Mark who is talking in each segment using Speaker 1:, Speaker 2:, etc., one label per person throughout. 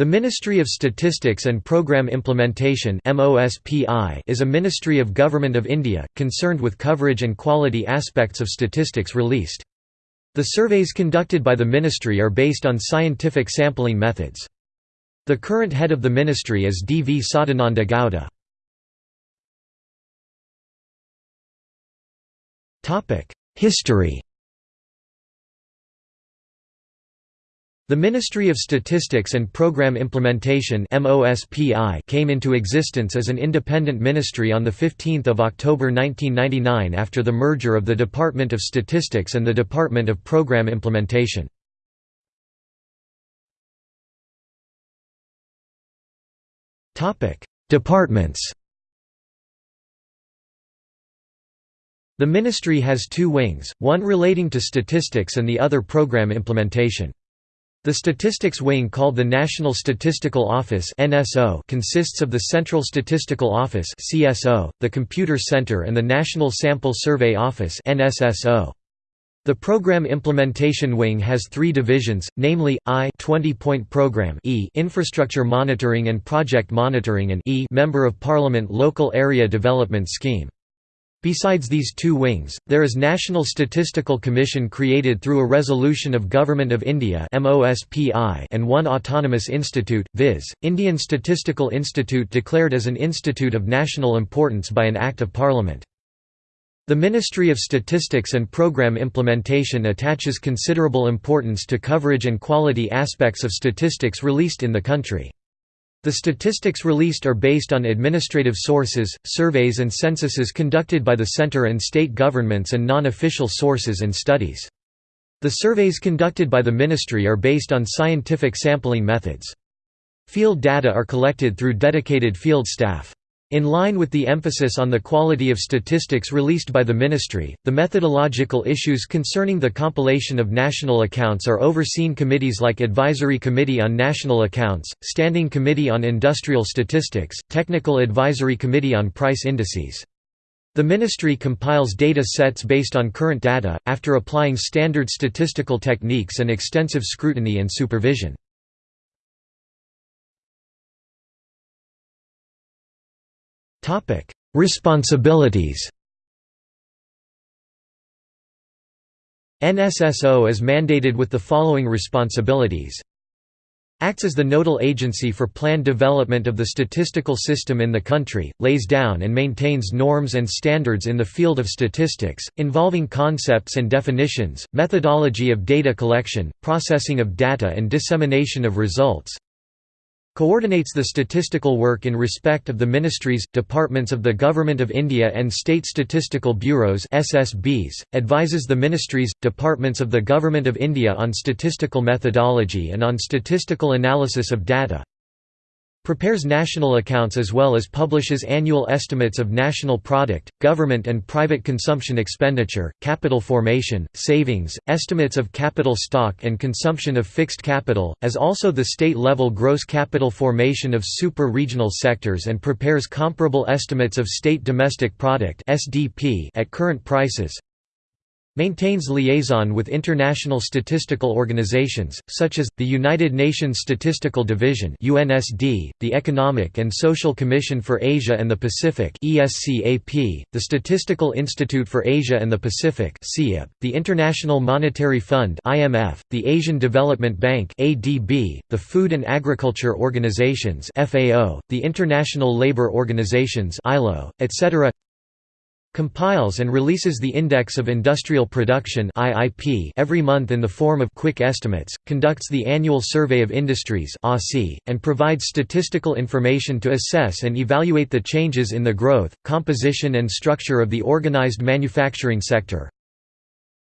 Speaker 1: The Ministry of Statistics and Programme Implementation is a ministry of Government of India, concerned with coverage and quality aspects of statistics released. The surveys conducted by the ministry are based on scientific sampling methods. The current head of the ministry is D. V. Sadananda Gowda. History The Ministry of Statistics and Programme Implementation came into existence as an independent ministry on 15 October 1999 after the merger of the Department of Statistics and the Department of Programme Implementation. Departments The ministry has two wings, one relating to statistics and the other program implementation. The statistics wing called the National Statistical Office consists of the Central Statistical Office the Computer Center and the National Sample Survey Office The Program Implementation Wing has three divisions, namely, I 20-point program e Infrastructure Monitoring and Project Monitoring and e Member of Parliament Local Area Development Scheme. Besides these two wings, there is National Statistical Commission created through a resolution of Government of India and one autonomous institute, viz., Indian Statistical Institute declared as an institute of national importance by an Act of Parliament. The Ministry of Statistics and Programme Implementation attaches considerable importance to coverage and quality aspects of statistics released in the country. The statistics released are based on administrative sources, surveys and censuses conducted by the center and state governments and non-official sources and studies. The surveys conducted by the ministry are based on scientific sampling methods. Field data are collected through dedicated field staff. In line with the emphasis on the quality of statistics released by the ministry, the methodological issues concerning the compilation of national accounts are overseen committees like Advisory Committee on National Accounts, Standing Committee on Industrial Statistics, Technical Advisory Committee on Price Indices. The ministry compiles data sets based on current data, after applying standard statistical techniques and extensive scrutiny and supervision. Responsibilities NSSO is mandated with the following responsibilities. Acts as the nodal agency for planned development of the statistical system in the country, lays down and maintains norms and standards in the field of statistics, involving concepts and definitions, methodology of data collection, processing of data and dissemination of results, Coordinates the statistical work in respect of the ministries, departments of the Government of India and state statistical bureaus SSBs, advises the ministries, departments of the Government of India on statistical methodology and on statistical analysis of data, prepares national accounts as well as publishes annual estimates of national product, government and private consumption expenditure, capital formation, savings, estimates of capital stock and consumption of fixed capital, as also the state-level gross capital formation of super-regional sectors and prepares comparable estimates of state domestic product at current prices, Maintains liaison with international statistical organizations, such as, the United Nations Statistical Division the Economic and Social Commission for Asia and the Pacific the Statistical Institute for Asia and the Pacific the International Monetary Fund the Asian Development Bank the Food and Agriculture Organizations the International Labour Organizations etc compiles and releases the Index of Industrial Production every month in the form of quick estimates, conducts the annual Survey of Industries and provides statistical information to assess and evaluate the changes in the growth, composition and structure of the organized manufacturing sector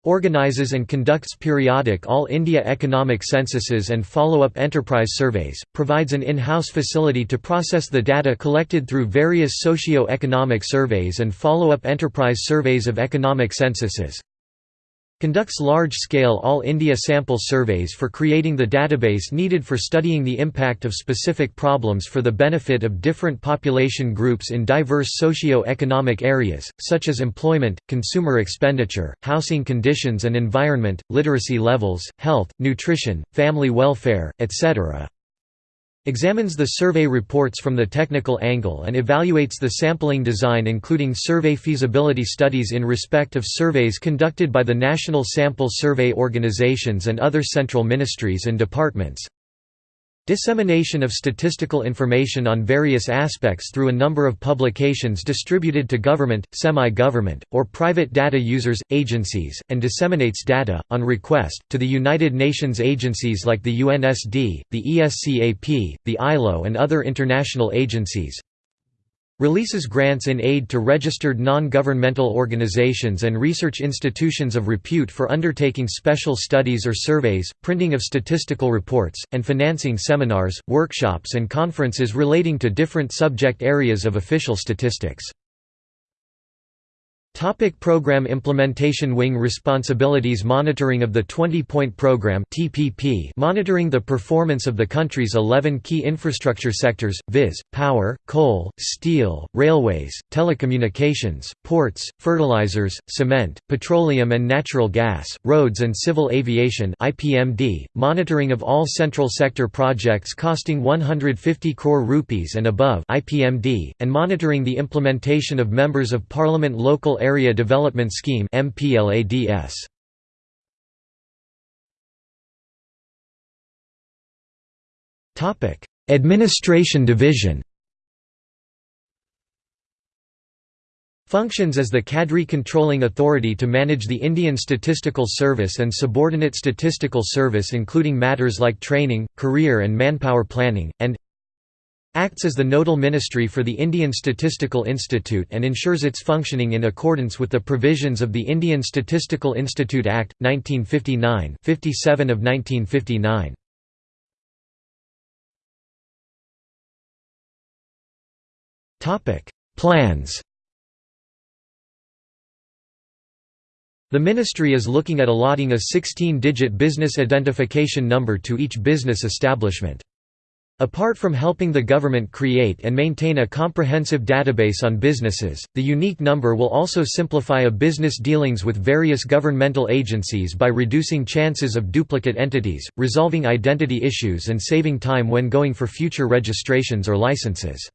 Speaker 1: organizes and conducts periodic All India economic censuses and follow-up enterprise surveys, provides an in-house facility to process the data collected through various socio-economic surveys and follow-up enterprise surveys of economic censuses, Conducts large-scale All-India sample surveys for creating the database needed for studying the impact of specific problems for the benefit of different population groups in diverse socio-economic areas, such as employment, consumer expenditure, housing conditions and environment, literacy levels, health, nutrition, family welfare, etc. Examines the survey reports from the technical angle and evaluates the sampling design including survey feasibility studies in respect of surveys conducted by the National Sample Survey Organizations and other central ministries and departments. Dissemination of statistical information on various aspects through a number of publications distributed to government, semi-government, or private data users, agencies, and disseminates data, on request, to the United Nations agencies like the UNSD, the ESCAP, the ILO and other international agencies. Releases grants in aid to registered non-governmental organizations and research institutions of repute for undertaking special studies or surveys, printing of statistical reports, and financing seminars, workshops and conferences relating to different subject areas of official statistics. Topic program implementation Wing responsibilities Monitoring of the 20-point program TPP monitoring the performance of the country's 11 key infrastructure sectors, viz., power, coal, steel, railways, telecommunications, ports, fertilizers, cement, petroleum and natural gas, roads and civil aviation IPMD, monitoring of all central sector projects costing 150 crore rupees and above IPMD, and monitoring the implementation of Members of Parliament local Area Development Scheme MPLADS. Topic: Administration Division. Functions as the Cadre Controlling Authority to manage the Indian Statistical Service and subordinate statistical service including matters like training, career and manpower planning, and acts as the nodal ministry for the Indian Statistical Institute and ensures its functioning in accordance with the provisions of the Indian Statistical Institute Act, 1959 57 of 1959. Plans The ministry is looking at allotting a 16-digit business identification number to each business establishment. Apart from helping the government create and maintain a comprehensive database on businesses, the unique number will also simplify a business dealings with various governmental agencies by reducing chances of duplicate entities, resolving identity issues and saving time when going for future registrations or licenses.